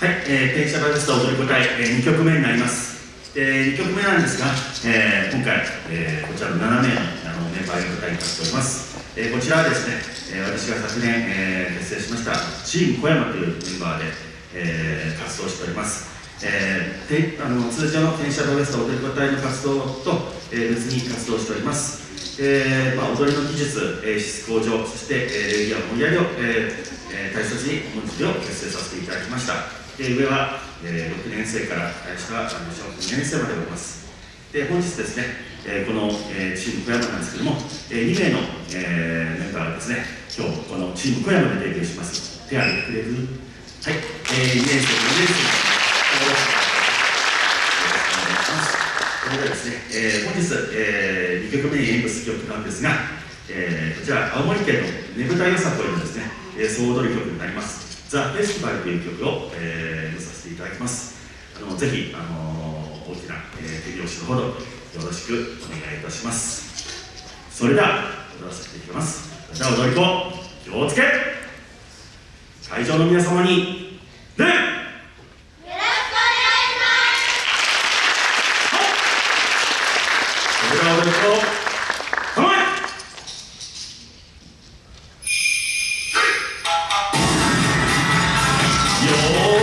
はい、えー、転写バリスト踊り子隊、えー、2曲目になります。えー、2曲目なんですが、えー、今回、えー、こちらの7名のあのメンバーに歌いにしております。えー、こちらはですね、えー、私が昨年、えー、結成しましたチーム小山というメンバーで、えー、活動しております。えー、であの通常の転写バリスト踊り子隊の活動と、えー、別に活動しております。えーまあ、踊りの技術、えー、質向上、そして、えー、レギュラー盛り上げを、えー、大切に本日を結成させていただきました。で上は、えー、6年生から下は小学2年生までおります。で本日ですね、えー、この、えー、チーム小山なんですけども、えー、2名の、えー、メンバーがですね、今日このチーム小山でデビューします。手挙げてくれる？はい、えー、2年生、4年生それではですね、えー、本日、えー、2曲目に演舞する曲なんですが、えー、こちら青森県のねぶたよさこいのですね、えー、総踊り曲になります「ザ・フェスティバルという曲を、えー、させていただきます。あのぜひ、あのー、大きな、えー、手拍子のほどよろしくお願いいたします。それでは踊らせていきます。じゃあ踊り子気をつけ。会場の皆様に礼 Oh.